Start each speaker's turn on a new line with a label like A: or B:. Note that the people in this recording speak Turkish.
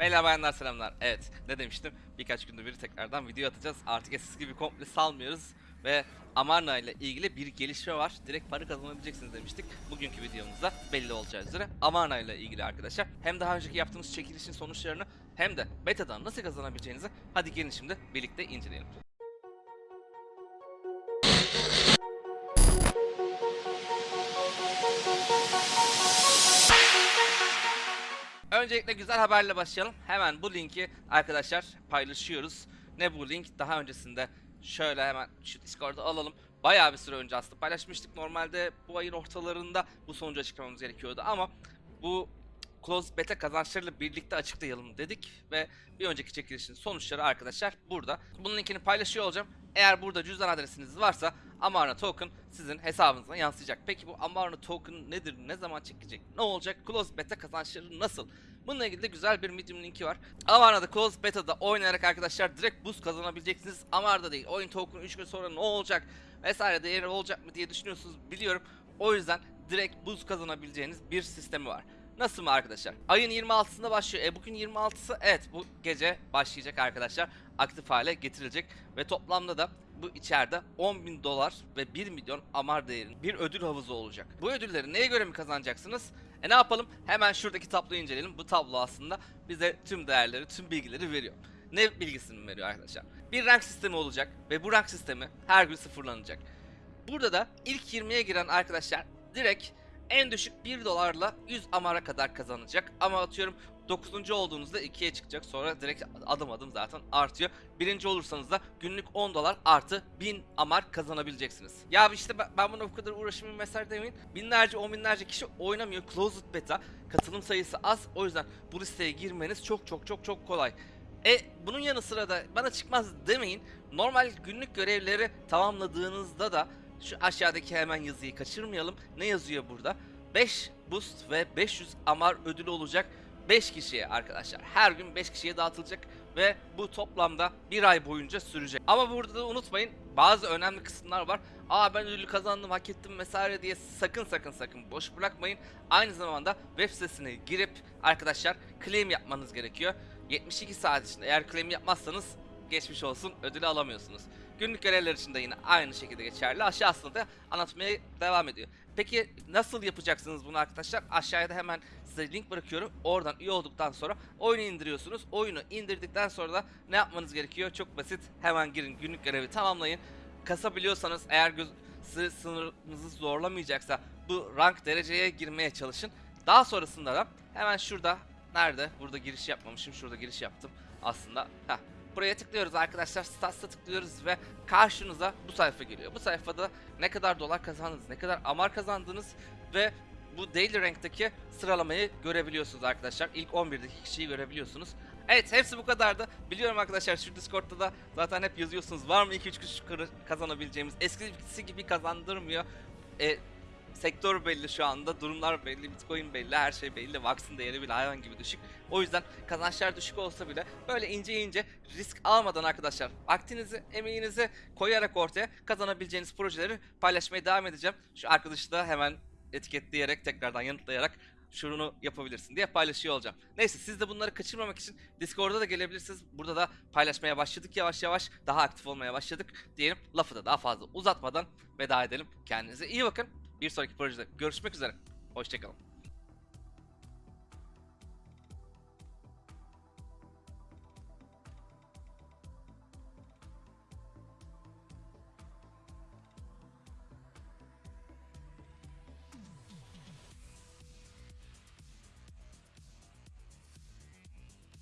A: Beyler bayanlar selamlar. Evet ne demiştim birkaç gündür bir tekrardan video atacağız. Artık eskisi gibi komple salmıyoruz. Ve Amarna ile ilgili bir gelişme var. Direkt para kazanabileceksiniz demiştik. Bugünkü videomuzda belli olacağı üzere Amarna ile ilgili arkadaşlar. Hem daha önceki yaptığımız çekilişin sonuçlarını hem de betadan nasıl kazanabileceğinizi hadi gelin şimdi birlikte inceleyelim. Öncelikle güzel haberle başlayalım. Hemen bu linki arkadaşlar paylaşıyoruz. Ne bu link? Daha öncesinde şöyle hemen şu Discord'a alalım. Bayağı bir süre önce aslında paylaşmıştık. Normalde bu ayın ortalarında bu sonucu açıklamamız gerekiyordu ama bu Close Beta kazançlarıyla birlikte açıklayalım dedik ve bir önceki çekilişin sonuçları arkadaşlar burada. Bunun linkini paylaşıyor olacağım. Eğer burada cüzdan adresiniz varsa Amarna Token sizin hesabınıza yansıyacak. Peki bu Amarna Token nedir? Ne zaman çekecek? Ne olacak? Close Beta kazançları nasıl? Bununla ilgili de güzel bir Medium linki var. Amarna'da Close Beta'da oynayarak arkadaşlar direkt boost kazanabileceksiniz. Amarna'da değil. Oyun token 3 gün sonra ne olacak? Vesaire değeri olacak mı diye düşünüyorsunuz biliyorum. O yüzden direkt boost kazanabileceğiniz bir sistemi var. Nasıl mı arkadaşlar? Ayın 26'sında başlıyor. E bugün 26'sı evet bu gece başlayacak arkadaşlar. Aktif hale getirilecek. Ve toplamda da bu içeride 10 bin dolar ve 1 milyon amar değerinde bir ödül havuzu olacak. Bu ödülleri neye göre mi kazanacaksınız? E ne yapalım? Hemen şuradaki tabloyu inceleyelim. Bu tablo aslında bize tüm değerleri, tüm bilgileri veriyor. Ne bilgisini veriyor arkadaşlar? Bir rank sistemi olacak ve bu rank sistemi her gün sıfırlanacak. Burada da ilk 20'ye giren arkadaşlar direkt en düşük 1 dolarla 100 amara kadar kazanacak. Ama atıyorum 9. olduğunuzda 2'ye çıkacak. Sonra direkt adım adım zaten artıyor. Birinci olursanız da günlük 10 dolar artı 1000 amar kazanabileceksiniz. Ya işte ben, ben buna bu kadar uğraşmayayım vesaire demeyin. Binlerce on binlerce kişi oynamıyor. Closed beta. Katılım sayısı az. O yüzden bu listeye girmeniz çok çok çok çok kolay. E bunun yanı sıra da bana çıkmaz demeyin. Normal günlük görevleri tamamladığınızda da şu aşağıdaki hemen yazıyı kaçırmayalım. Ne yazıyor burada? 5 boost ve 500 amar ödülü olacak 5 kişiye arkadaşlar. Her gün 5 kişiye dağıtılacak ve bu toplamda bir ay boyunca sürecek. Ama burada da unutmayın bazı önemli kısımlar var. Aa ben ödülü kazandım hak ettim vesaire diye sakın sakın sakın boş bırakmayın. Aynı zamanda web sitesine girip arkadaşlar claim yapmanız gerekiyor. 72 saat içinde eğer claim yapmazsanız geçmiş olsun ödülü alamıyorsunuz. Günlük görevler için de yine aynı şekilde geçerli. Aşağısında da anlatmaya devam ediyor. Peki nasıl yapacaksınız bunu arkadaşlar? Aşağıya da hemen size link bırakıyorum. Oradan üye olduktan sonra oyunu indiriyorsunuz. Oyunu indirdikten sonra da ne yapmanız gerekiyor? Çok basit. Hemen girin günlük görevi tamamlayın. Kasabiliyorsanız eğer göz, sı- sınırınızı zorlamayacaksa bu rank dereceye girmeye çalışın. Daha sonrasında da hemen şurada nerede? Burada giriş yapmamışım. Şurada giriş yaptım aslında. Heh. Buraya tıklıyoruz arkadaşlar. Stats'a tıklıyoruz ve karşınıza bu sayfa geliyor. Bu sayfada ne kadar dolar kazandınız, ne kadar amar kazandınız ve bu Daily Rank'taki sıralamayı görebiliyorsunuz arkadaşlar. İlk 11'deki kişiyi görebiliyorsunuz. Evet hepsi bu kadardı. Biliyorum arkadaşlar şu Discord'da da zaten hep yazıyorsunuz. Var mı 2-3 kuş kırı- kazanabileceğimiz? Eskisi gibi kazandırmıyor. E, sektör belli şu anda, durumlar belli, Bitcoin belli, her şey belli, Vax'ın değeri bile hayvan gibi düşük. O yüzden kazançlar düşük olsa bile böyle ince ince risk almadan arkadaşlar vaktinizi, emeğinizi koyarak ortaya kazanabileceğiniz projeleri paylaşmaya devam edeceğim. Şu arkadaşı da hemen etiketleyerek tekrardan yanıtlayarak şunu yapabilirsin diye paylaşıyor olacağım. Neyse siz de bunları kaçırmamak için Discord'a da gelebilirsiniz. Burada da paylaşmaya başladık yavaş yavaş. Daha aktif olmaya başladık diyelim. Lafı da daha fazla uzatmadan veda edelim. Kendinize iyi bakın. Bir sonraki projede görüşmek üzere. Hoşçakalın.